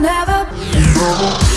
never.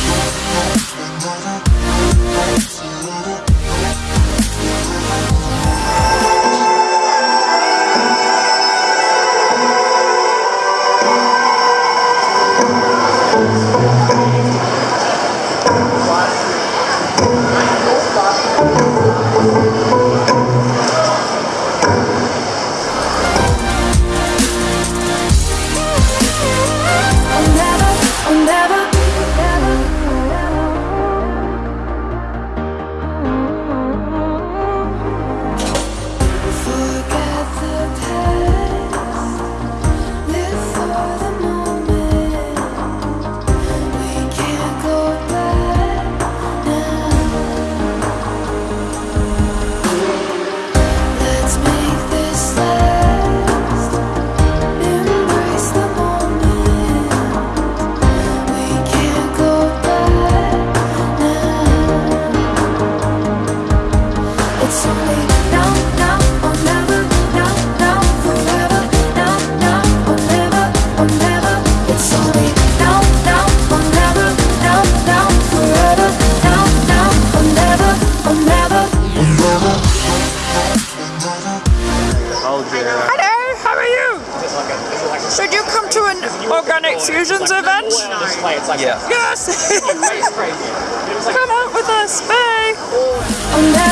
organic fusions event? Yeah. Yes! Come out with us, Bay!